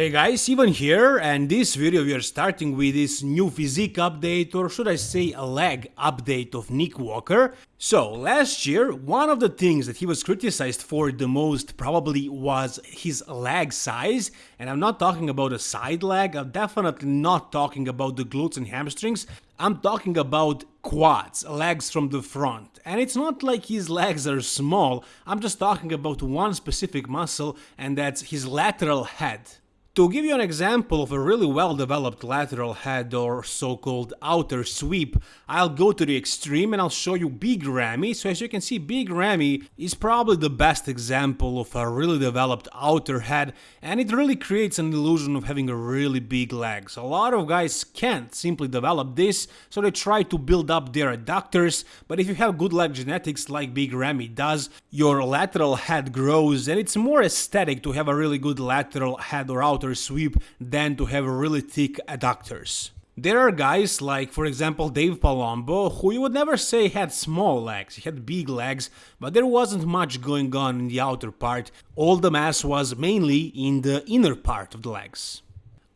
Hey guys, Ivan here, and this video we are starting with this new physique update, or should I say a leg update of Nick Walker. So, last year, one of the things that he was criticized for the most probably was his leg size, and I'm not talking about a side leg, I'm definitely not talking about the glutes and hamstrings, I'm talking about quads, legs from the front. And it's not like his legs are small, I'm just talking about one specific muscle, and that's his lateral head. To give you an example of a really well developed lateral head or so-called outer sweep, I'll go to the extreme and I'll show you Big Ramy. So as you can see, Big Ramy is probably the best example of a really developed outer head and it really creates an illusion of having a really big legs. A lot of guys can't simply develop this, so they try to build up their adductors, but if you have good leg genetics like Big Ramy does, your lateral head grows and it's more aesthetic to have a really good lateral head or outer outer sweep than to have really thick adductors. There are guys like, for example, Dave Palumbo, who you would never say had small legs, he had big legs, but there wasn't much going on in the outer part, all the mass was mainly in the inner part of the legs.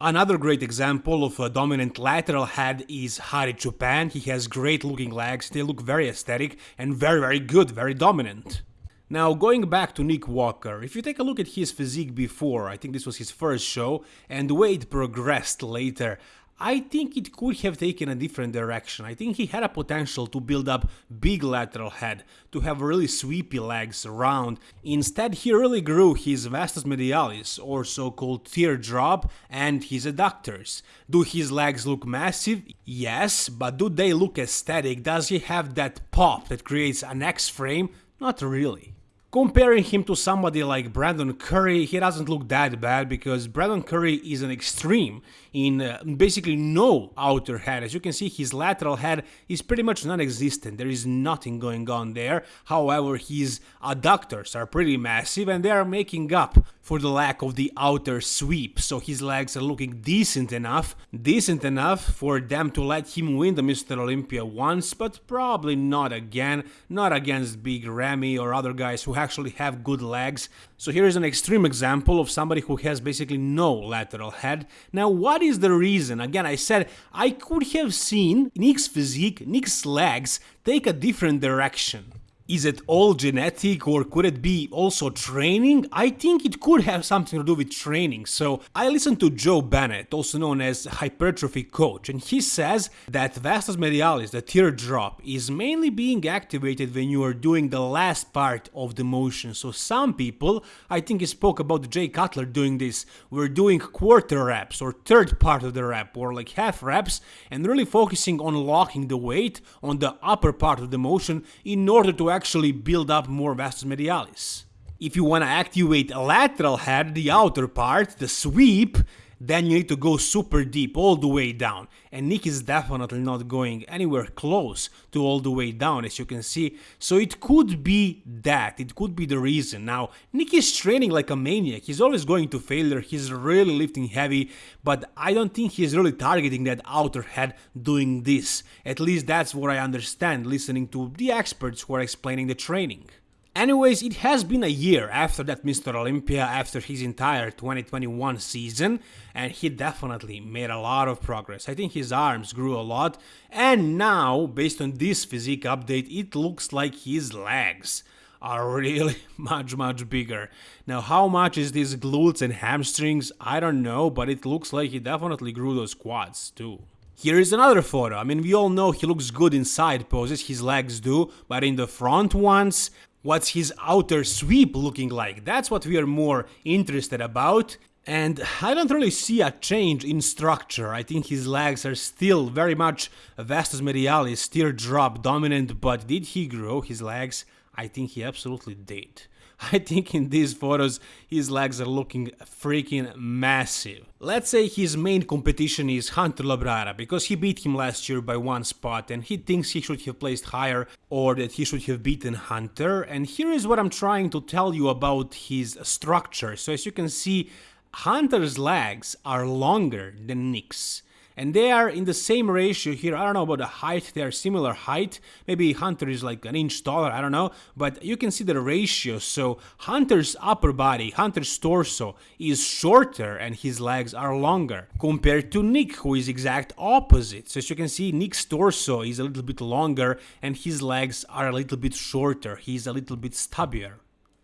Another great example of a dominant lateral head is Hadi Choopan, he has great looking legs, they look very aesthetic and very very good, very dominant. Now, going back to Nick Walker, if you take a look at his physique before, I think this was his first show, and the way it progressed later, I think it could have taken a different direction. I think he had a potential to build up big lateral head, to have really sweepy legs around. Instead, he really grew his vastus medialis, or so-called teardrop, and his adductors. Do his legs look massive? Yes, but do they look aesthetic? Does he have that pop that creates an X-frame? Not really. Comparing him to somebody like Brandon Curry, he doesn't look that bad because Brandon Curry is an extreme in uh, basically no outer head. As you can see, his lateral head is pretty much non-existent. There is nothing going on there. However, his adductors are pretty massive and they are making up for the lack of the outer sweep. So his legs are looking decent enough, decent enough for them to let him win the Mr. Olympia once, but probably not again, not against Big Ramy or other guys who actually have good legs. So here is an extreme example of somebody who has basically no lateral head. Now what is the reason? Again, I said I could have seen Nick's physique, Nick's legs take a different direction. Is it all genetic or could it be also training? I think it could have something to do with training. So I listened to Joe Bennett, also known as hypertrophy coach, and he says that vastus medialis, the teardrop, is mainly being activated when you are doing the last part of the motion. So some people, I think he spoke about Jay Cutler doing this, were doing quarter reps or third part of the rep or like half reps and really focusing on locking the weight on the upper part of the motion in order to actually build up more vastus medialis. If you want to activate a lateral head, the outer part, the sweep, then you need to go super deep, all the way down. And Nick is definitely not going anywhere close to all the way down, as you can see. So it could be that, it could be the reason. Now, Nick is training like a maniac, he's always going to failure, he's really lifting heavy, but I don't think he's really targeting that outer head doing this. At least that's what I understand listening to the experts who are explaining the training. Anyways, it has been a year after that Mr. Olympia, after his entire 2021 season, and he definitely made a lot of progress. I think his arms grew a lot, and now, based on this physique update, it looks like his legs are really much much bigger. Now how much is these glutes and hamstrings? I don't know, but it looks like he definitely grew those quads too. Here is another photo. I mean, we all know he looks good in side poses, his legs do, but in the front ones, What's his outer sweep looking like? That's what we are more interested about. And I don't really see a change in structure. I think his legs are still very much vastus medialis, teardrop dominant, but did he grow his legs? I think he absolutely did. I think in these photos his legs are looking freaking massive. Let's say his main competition is Hunter Labrada because he beat him last year by one spot and he thinks he should have placed higher or that he should have beaten Hunter and here is what I'm trying to tell you about his structure. So as you can see Hunter's legs are longer than Nick's and they are in the same ratio here. I don't know about the height, they are similar height. Maybe Hunter is like an inch taller, I don't know, but you can see the ratio. So Hunter's upper body, Hunter's torso is shorter and his legs are longer compared to Nick, who is exact opposite. So as you can see, Nick's torso is a little bit longer and his legs are a little bit shorter. He's a little bit stubbier.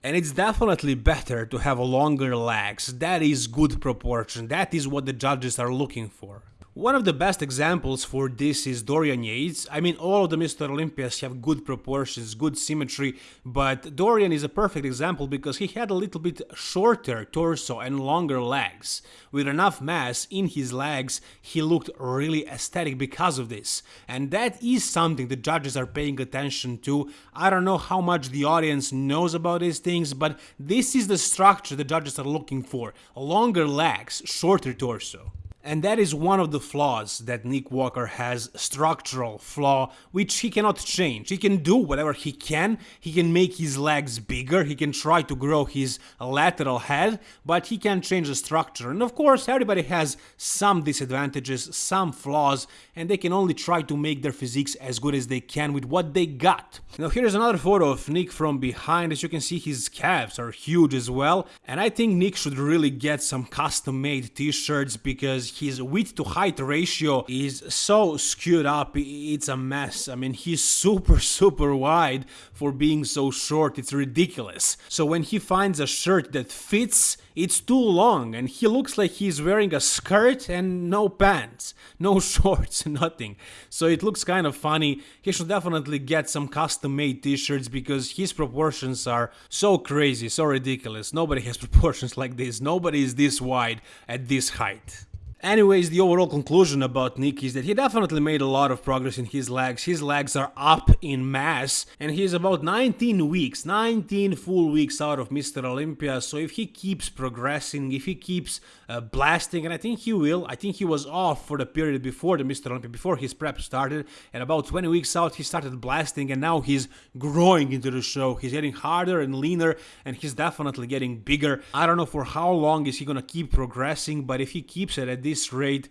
And it's definitely better to have longer legs. That is good proportion. That is what the judges are looking for. One of the best examples for this is Dorian Yates. I mean, all of the Mr. Olympias have good proportions, good symmetry, but Dorian is a perfect example because he had a little bit shorter torso and longer legs. With enough mass in his legs, he looked really aesthetic because of this. And that is something the judges are paying attention to. I don't know how much the audience knows about these things, but this is the structure the judges are looking for. Longer legs, shorter torso. And that is one of the flaws that Nick Walker has, structural flaw, which he cannot change. He can do whatever he can, he can make his legs bigger, he can try to grow his lateral head, but he can't change the structure. And of course, everybody has some disadvantages, some flaws, and they can only try to make their physiques as good as they can with what they got. Now here's another photo of Nick from behind. As you can see, his calves are huge as well. And I think Nick should really get some custom-made t-shirts because his width to height ratio is so skewed up, it's a mess. I mean, he's super, super wide for being so short, it's ridiculous. So when he finds a shirt that fits, it's too long and he looks like he's wearing a skirt and no pants, no shorts, nothing. So it looks kind of funny. He should definitely get some custom made t-shirts because his proportions are so crazy, so ridiculous. Nobody has proportions like this. Nobody is this wide at this height. Anyways, the overall conclusion about Nick is that he definitely made a lot of progress in his legs. His legs are up in mass, and he's about 19 weeks, 19 full weeks out of Mr. Olympia. So if he keeps progressing, if he keeps uh, blasting, and I think he will, I think he was off for the period before the Mr. Olympia, before his prep started, and about 20 weeks out, he started blasting, and now he's growing into the show. He's getting harder and leaner, and he's definitely getting bigger. I don't know for how long is he gonna keep progressing, but if he keeps it at this rate,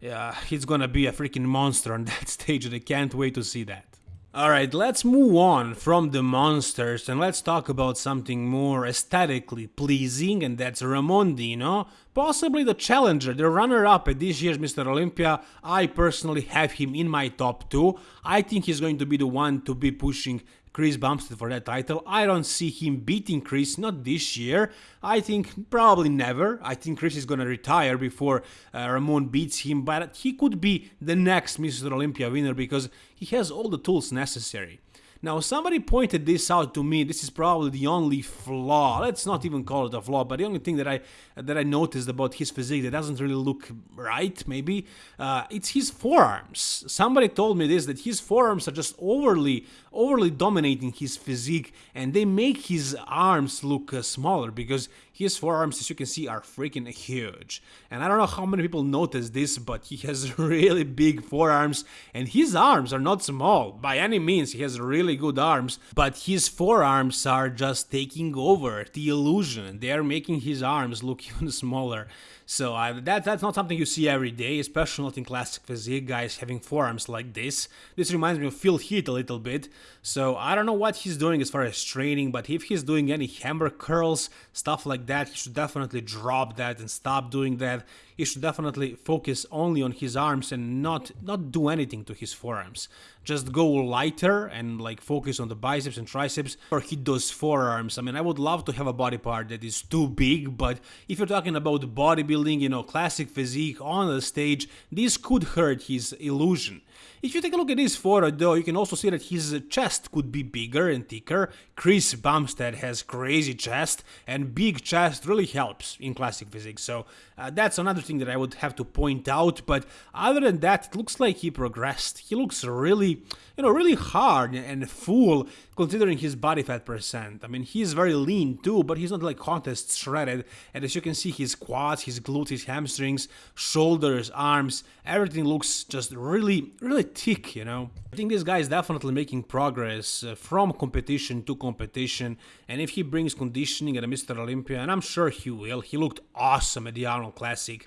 yeah, he's gonna be a freaking monster on that stage and I can't wait to see that. Alright, let's move on from the monsters and let's talk about something more aesthetically pleasing and that's Ramon Dino, possibly the challenger, the runner-up at this year's Mr. Olympia. I personally have him in my top 2. I think he's going to be the one to be pushing Chris Bumstead for that title. I don't see him beating Chris, not this year. I think probably never. I think Chris is gonna retire before uh, Ramon beats him, but he could be the next Mr. Olympia winner because he has all the tools necessary. Now, somebody pointed this out to me. This is probably the only flaw. Let's not even call it a flaw, but the only thing that I that I noticed about his physique that doesn't really look right, maybe, uh, it's his forearms. Somebody told me this that his forearms are just overly overly dominating his physique, and they make his arms look uh, smaller because his forearms, as you can see, are freaking huge. And I don't know how many people notice this, but he has really big forearms, and his arms are not small by any means. He has really good arms, but his forearms are just taking over the illusion. They are making his arms look even smaller. So uh, that, that's not something you see every day, especially not in classic physique, guys having forearms like this. This reminds me of Phil Heath a little bit. So I don't know what he's doing as far as training, but if he's doing any hammer curls, stuff like that, he should definitely drop that and stop doing that. He should definitely focus only on his arms and not not do anything to his forearms. Just go lighter and like focus on the biceps and triceps or hit those forearms. I mean, I would love to have a body part that is too big, but if you're talking about bodybuilding, you know, classic physique on the stage, this could hurt his illusion. If you take a look at this photo though, you can also see that his chest could be bigger and thicker. Chris Bumstead has crazy chest and big chest really helps in classic physique. So uh, that's another thing that I would have to point out. But other than that, it looks like he progressed. He looks really, you know, really hard and full considering his body fat percent. I mean, he's very lean too, but he's not like contest shredded. And as you can see, his quads, his glutes, his hamstrings, shoulders, arms, everything looks just really, really thick, you know. I think this guy is definitely making progress uh, from competition to competition. And if he brings conditioning at a Mr. Olympia, and I'm sure he will, he looked awesome at the Arnold Classic.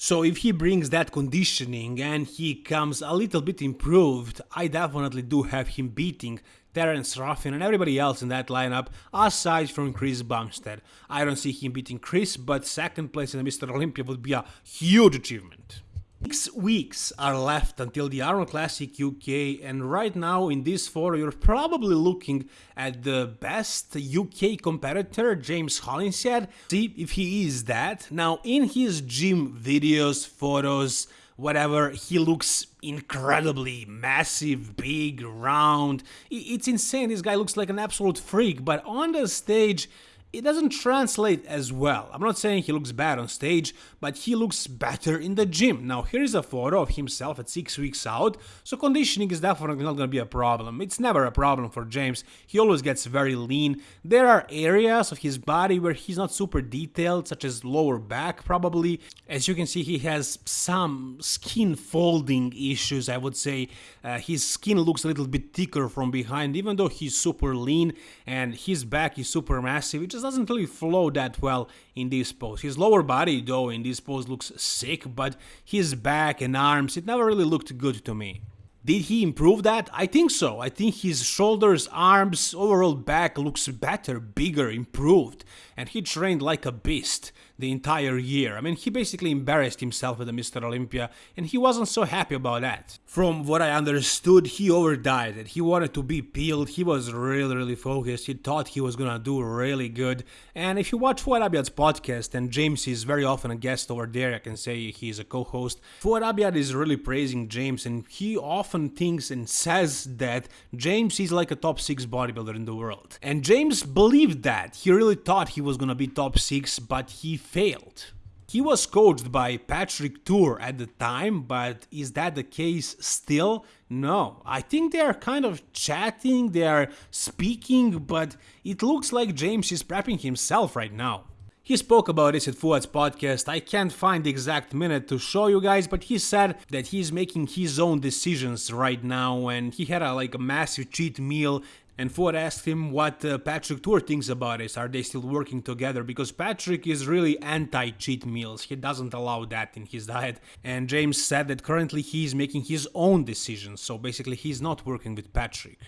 So if he brings that conditioning and he comes a little bit improved, I definitely do have him beating Terrence Ruffin and everybody else in that lineup aside from Chris Bumstead. I don't see him beating Chris, but second place in the Mr. Olympia would be a huge achievement. Six weeks are left until the Arnold Classic UK, and right now in this photo you're probably looking at the best UK competitor, James Hollinshead. See if he is that. Now, in his gym videos, photos, whatever, he looks incredibly massive, big, round. It's insane. This guy looks like an absolute freak, but on the stage, it doesn't translate as well. I'm not saying he looks bad on stage, but he looks better in the gym. Now here is a photo of himself at 6 weeks out, so conditioning is definitely not gonna be a problem. It's never a problem for James, he always gets very lean. There are areas of his body where he's not super detailed, such as lower back probably. As you can see he has some skin folding issues I would say. Uh, his skin looks a little bit thicker from behind even though he's super lean and his back is super massive doesn't really flow that well in this pose. His lower body, though, in this pose looks sick, but his back and arms, it never really looked good to me. Did he improve that? I think so. I think his shoulders, arms, overall back looks better, bigger, improved. And he trained like a beast the entire year. I mean, he basically embarrassed himself with the Mr. Olympia, and he wasn't so happy about that. From what I understood, he overdieted. He wanted to be peeled. He was really, really focused. He thought he was gonna do really good. And if you watch Fouad Abiad's podcast, and James is very often a guest over there, I can say he's a co-host. Fouad Abiad is really praising James, and he often thinks and says that James is like a top six bodybuilder in the world. And James believed that. He really thought he was gonna be top six, but he failed. He was coached by Patrick Tuor at the time, but is that the case still? No. I think they are kind of chatting, they are speaking, but it looks like James is prepping himself right now. He spoke about this at Fouad's podcast, I can't find the exact minute to show you guys, but he said that he's making his own decisions right now and he had a, like a massive cheat meal and Fouad asked him what uh, Patrick Tuor thinks about this. Are they still working together? Because Patrick is really anti cheat meals. He doesn't allow that in his diet. And James said that currently he's making his own decisions. So basically, he's not working with Patrick.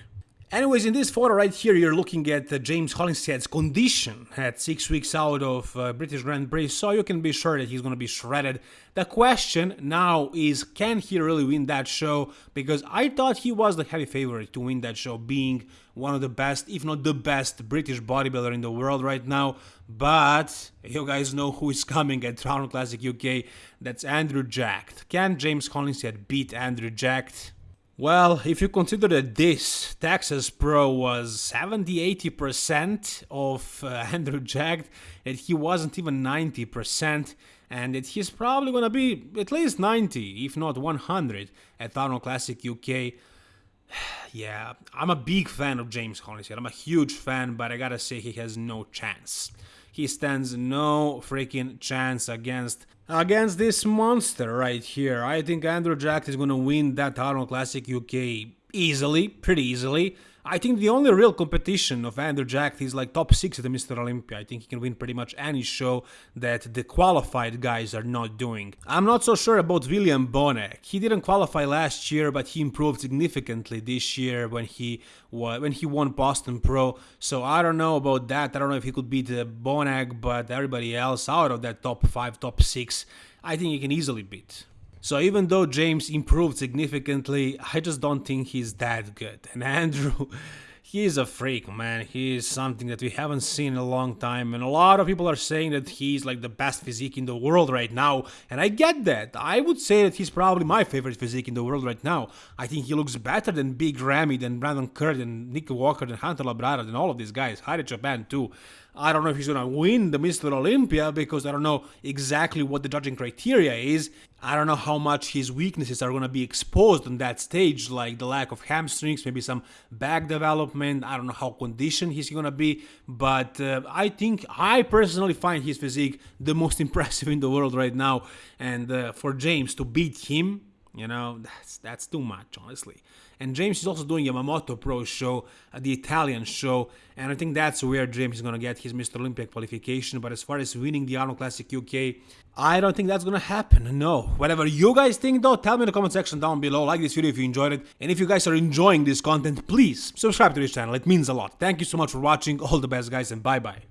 Anyways, in this photo right here, you're looking at uh, James Hollinshead's condition at six weeks out of uh, British Grand Prix, so you can be sure that he's going to be shredded. The question now is, can he really win that show? Because I thought he was the heavy favorite to win that show, being one of the best, if not the best, British bodybuilder in the world right now. But you guys know who is coming at Arnold Classic UK. That's Andrew Jacked. Can James Hollinshead beat Andrew Jacked? Well, if you consider that this Texas Pro was 70-80% of uh, Andrew Jacked, that he wasn't even 90%, and that he's probably gonna be at least 90, if not 100, at Arnold Classic UK. yeah, I'm a big fan of James Hollinshead. I'm a huge fan, but I gotta say he has no chance. He stands no freaking chance against against this monster right here. I think Andrew Jacked is gonna win that Arnold Classic UK easily, pretty easily. I think the only real competition of Andrew Jacked is like top 6 at the Mr. Olympia. I think he can win pretty much any show that the qualified guys are not doing. I'm not so sure about William Bonac. He didn't qualify last year, but he improved significantly this year when he when he won Boston Pro. So I don't know about that. I don't know if he could beat uh, Bonac, but everybody else out of that top 5, top 6, I think he can easily beat. So even though James improved significantly, I just don't think he's that good. And Andrew, he's a freak, man. He is something that we haven't seen in a long time. And a lot of people are saying that he's like the best physique in the world right now. And I get that. I would say that he's probably my favorite physique in the world right now. I think he looks better than Big Ramy, than Brandon Curry, than Nick Walker, than Hunter Labrada, than all of these guys. Hadi Choopan too. I don't know if he's gonna win the Mr. Olympia because I don't know exactly what the judging criteria is. I don't know how much his weaknesses are gonna be exposed on that stage, like the lack of hamstrings, maybe some back development. I don't know how conditioned he's gonna be, but uh, I think I personally find his physique the most impressive in the world right now. And uh, for James to beat him You know, that's that's too much, honestly. And James is also doing Yamamoto Pro show, uh, the Italian show, and I think that's where James is gonna get his Mr. Olympia qualification. But as far as winning the Arnold Classic UK, I don't think that's gonna happen. No. Whatever you guys think, though, tell me in the comment section down below. Like this video if you enjoyed it, and if you guys are enjoying this content, please subscribe to this channel. It means a lot. Thank you so much for watching. All the best, guys, and bye bye.